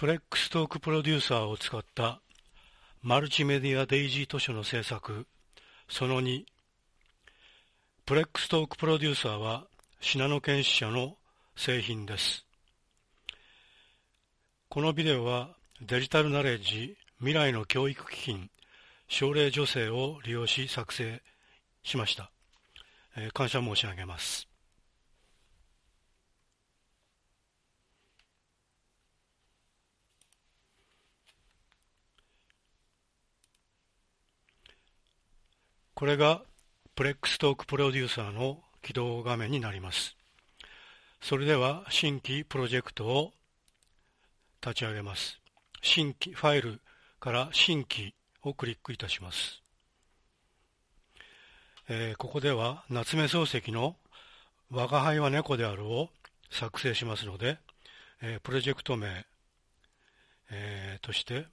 プレックストークプロデューサーを使ったマルチメディアデイジー図書の制作。その2プレックストークプロデューサーはシナノケンシ社の製品です。このビデオはデジタルナレッジ未来の教育基金奨励助成を利用し作成しました、え、感謝申し上げます。これがプレックストークプロデューサーの起動画面になります。それでは新規プロジェクトを立ち上げます。新規ファイルから新規をクリックいたします。えー、ここでは夏目漱石の我が輩は猫であるを作成しますので、えー、プロジェクト名、えー、として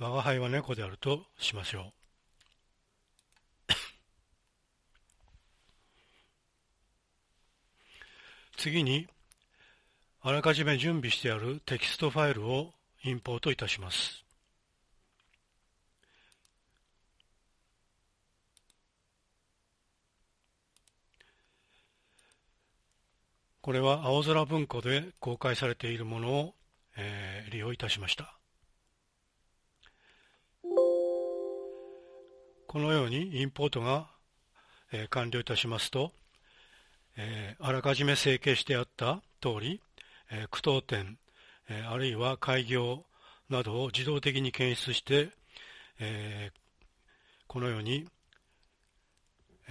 我が輩は猫であるとしましょう。次に、あらかじめ準備してあるテキストファイルをインポートいたします。これは青空文庫で公開されているものを、えー、利用いたしました。このようにインポートが、完了いたしますと、あらかじめ整形してあった通り、え、句読点、あるいは開業などを自動的に検出して、このように、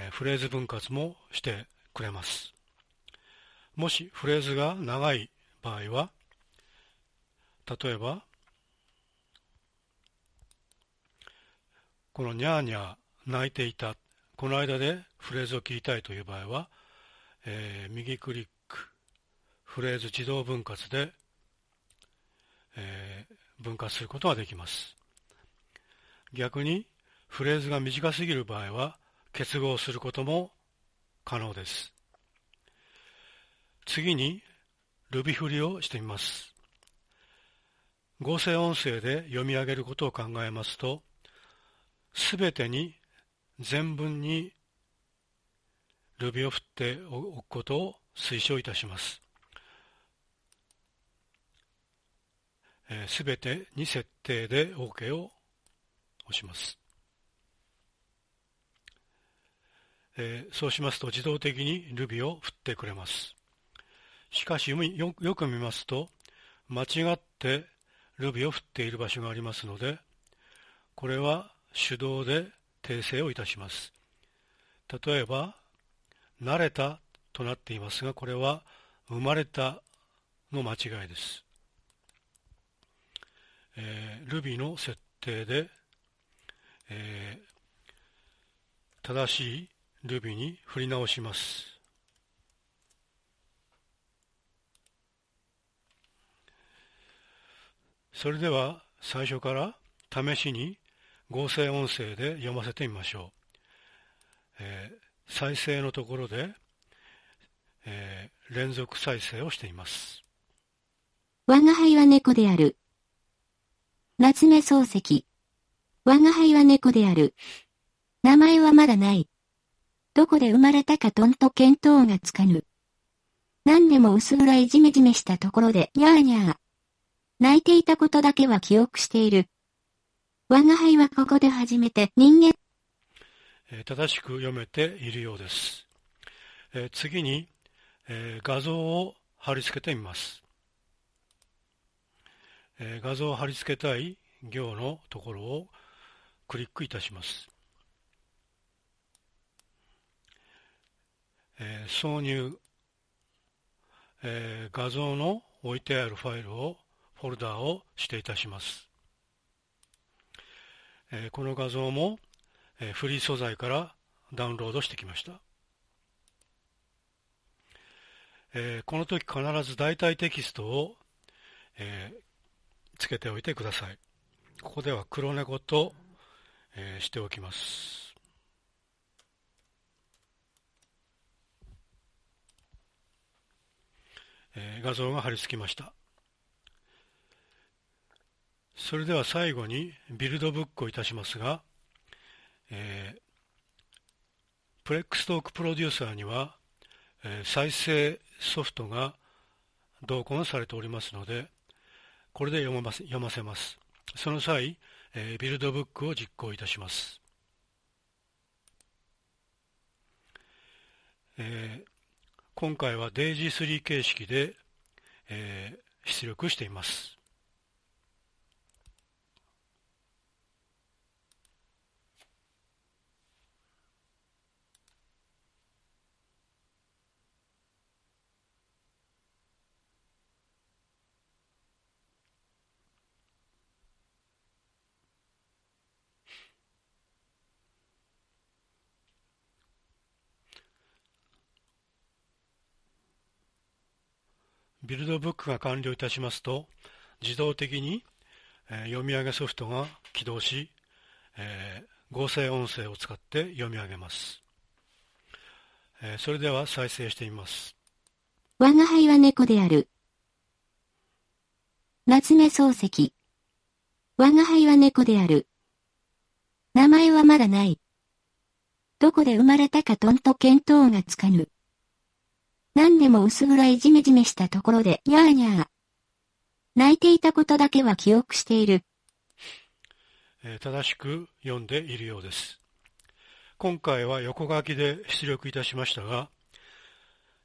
フレーズ分割もしてくれます。もしフレーズが長い場合は、例えば、このにゃーにゃー泣いていた。この間でフレーズを切りたいという場合は、えー、右クリックフレーズ自動分割で、えー、分割することができます。逆にフレーズが短すぎる場合は結合することも可能です。次に Ruby 振りをしてみます。合成音声で読み上げることを考えますとすべてに全文にルビを振っておくことを推奨いたします。す、べ、てに設定で OK を押します。えー、そうしますと自動的にルビを振ってくれます。しかしよよく見ますと間違ってルビを振っている場所がありますのでこれは手動で訂正をいたします。例えば、慣れたとなっていますが、これは生まれたの間違いです。えー、Ruby の設定で、えー、正しい Ruby に振り直します。それでは最初から試しに合成音声で読ませてみましょう。えー、再生のところで、えー、連続再生をしています。我が輩は猫である。夏目漱石。我が輩は猫である。名前はまだない。どこで生まれたかとんと見当がつかぬ。何でも薄暗いじめじめしたところで、にゃーにゃー。泣いていたことだけは記憶している。我が輩はここで初めて人間、え正しく読めているようです。え次に、え画像を貼り付けてみます。え画像を貼り付けたい行のところをクリックいたします。え挿入、え画像の置いてあるファイルをフォルダーを指定いたします。えこの画像も、えフリー素材からダウンロードしてきました、えこの時必ず代替テキストを、えつけておいてください。ここでは黒猫と、えしておきます。画像が貼り付きました。それでは最後にビルドブックをいたしますが、えー、プレックストークプロデューサーには、えー、再生ソフトが同梱されておりますので、これで読ま読ませます。その際、えー、ビルドブックを実行いたします。えー、今回は DAISY3 形式で、えー、出力しています。ビルドブックが完了いたしますと、自動的に、読み上げソフトが起動し、合成音声を使って読み上げます。それでは再生してみます。我が輩は猫である。夏目漱石。我が輩は猫である。名前はまだない。どこで生まれたかとんと見当がつかぬ。何でも薄暗いジメジメしたところで、にゃーにゃー。泣いていたことだけは記憶している。えー、正しく読んでいるようです。今回は横書きで出力いたしましたが、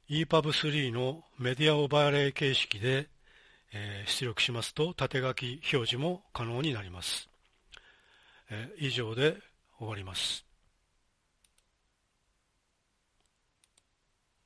EPUB3 のメディアオーバーレイ形式で、えー、出力しますと縦書き表示も可能になります。えー、以上で終わります。